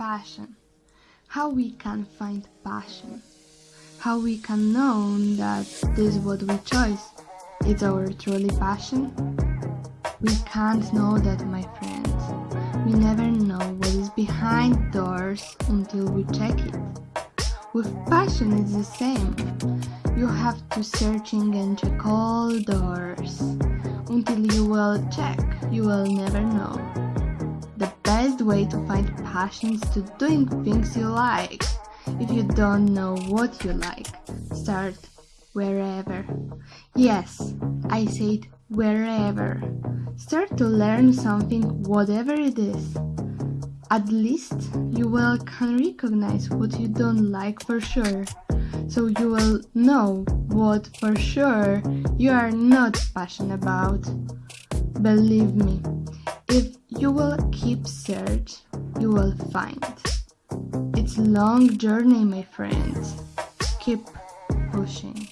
passion. How we can find passion. How we can know that this what we choose is our truly passion. We can't know that my friends. We never know what is behind doors until we check it. With passion it's the same. You have to searching and check all doors. Until you will check, you will never know. Best way to find passion is to doing things you like. If you don't know what you like, start wherever. Yes, I said wherever. Start to learn something, whatever it is. At least you will can recognize what you don't like for sure. So you will know what for sure you are not passionate about. Believe me, keep search, you will find. It's long journey, my friends. Keep pushing.